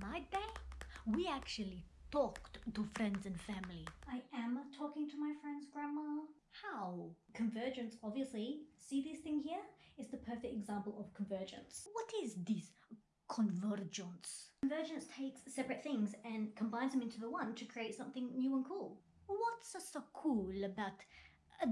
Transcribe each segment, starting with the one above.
my day, we actually talked to friends and family. I am talking to my friend's grandma. How? Convergence, obviously. See this thing here? Is the perfect example of convergence. What is this convergence? Convergence takes separate things and combines them into the one to create something new and cool. What's so cool about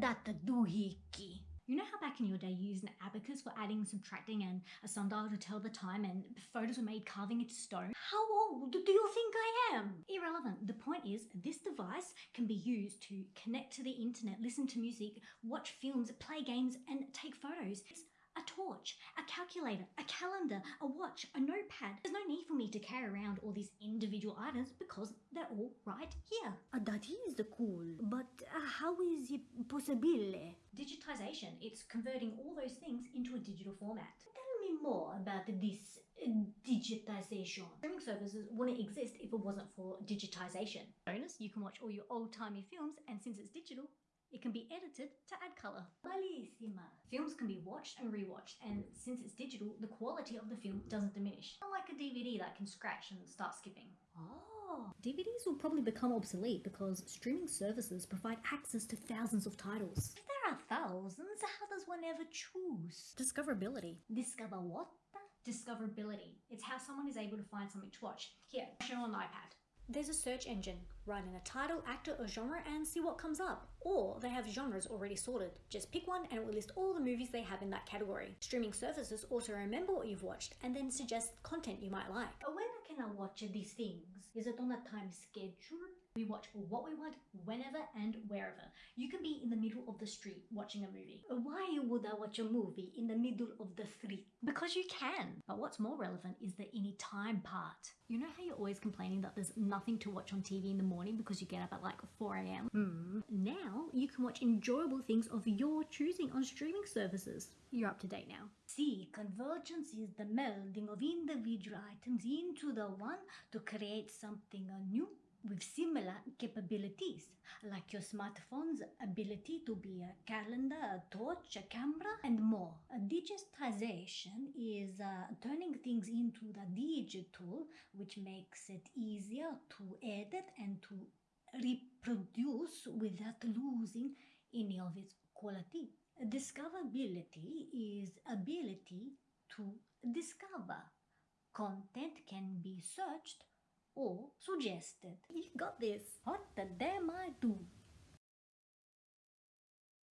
that doohickey? You know how back in your day you used an abacus for adding, subtracting, and a sundial to tell the time, and photos were made carving into stone? How old do you think I am? Irrelevant. The point is, this device can be used to connect to the internet, listen to music, watch films, play games, and take photos. It's a torch, a calculator, a calendar, a watch, a notepad. There's no need for me to carry around all these individual items because they're all right here. Uh, that is cool, but uh, how is it possible? Digitization, it's converting all those things into a digital format. Tell me more about this uh, digitization. Streaming services wouldn't exist if it wasn't for digitization. Bonus, you can watch all your old-timey films and since it's digital, it can be edited to add colour. Bellissima. Films can be watched and rewatched, and since it's digital, the quality of the film doesn't diminish. Unlike a DVD that can scratch and start skipping. Oh. DVDs will probably become obsolete because streaming services provide access to thousands of titles. If there are thousands, how does one ever choose? Discoverability. Discover what? Discoverability. It's how someone is able to find something to watch. Here, show on iPad. There's a search engine. Write in a title, actor or genre and see what comes up. Or they have genres already sorted. Just pick one and it will list all the movies they have in that category. Streaming services also remember what you've watched and then suggest content you might like. But When can I watch these things? Is it on a time schedule? We watch what we want, whenever and wherever. You can be in the middle of the street watching a movie. Why would I watch a movie in the middle of the street? Because you can. But what's more relevant is the anytime part. You know how you're always complaining that there's nothing to watch on TV in the morning because you get up at like 4am? Hmm. Now you can watch enjoyable things of your choosing on streaming services. You're up to date now. See, convergence is the melding of individual items into the one to create something new with similar capabilities, like your smartphone's ability to be a calendar, a torch, a camera, and more. Digitization is uh, turning things into the digital, which makes it easier to edit and to reproduce without losing any of its quality. Discoverability is ability to discover. Content can be searched or suggested. You got this. What the damn I do?